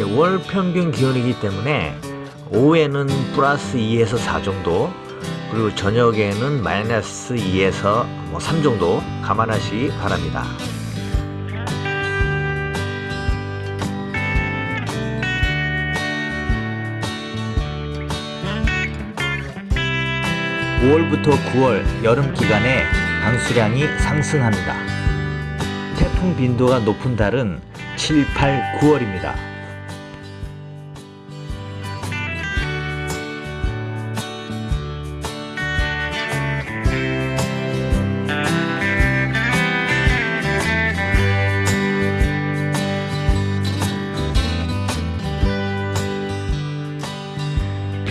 월 평균 기온이기 때문에 오후에는 플러스 2에서 4 정도 그리고 저녁에는 마이너스 2에서 뭐 3 정도 감안하시기 바랍니다. 5월부터 9월 여름 기간에 강수량이 상승합니다. 태풍 빈도가 높은 달은 7, 8, 9월입니다.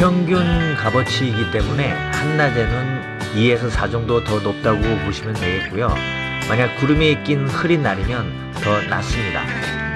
평균 값어치이기 때문에 한낮에는 2에서 4 정도 더 높다고 보시면 되겠고요. 만약 구름이 낀 흐린 날이면 더 낮습니다.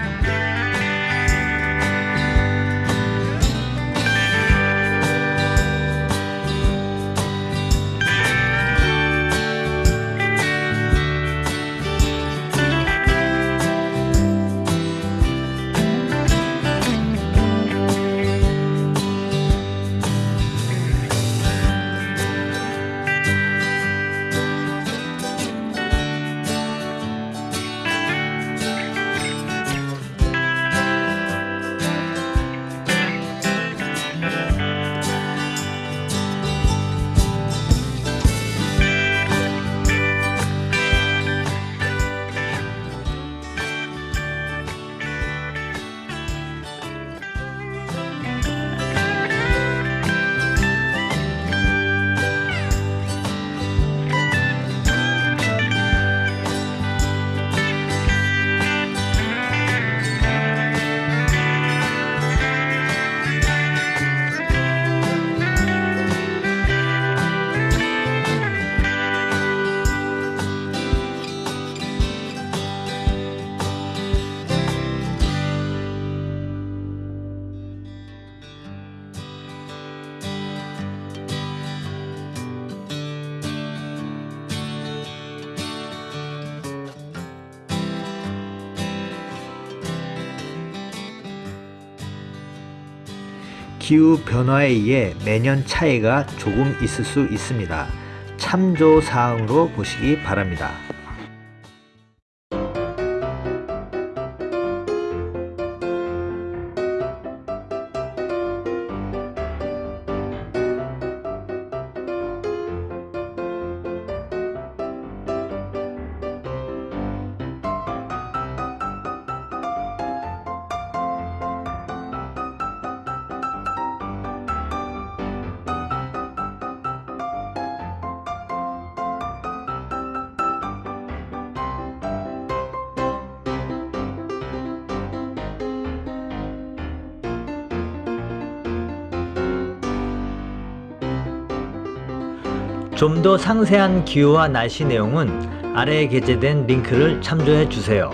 기후 변화에 의해 매년 차이가 조금 있을 수 있습니다. 참조 사항으로 보시기 바랍니다. 좀 더 상세한 기후와 날씨 내용은 아래에 게재된 링크를 참조해 주세요.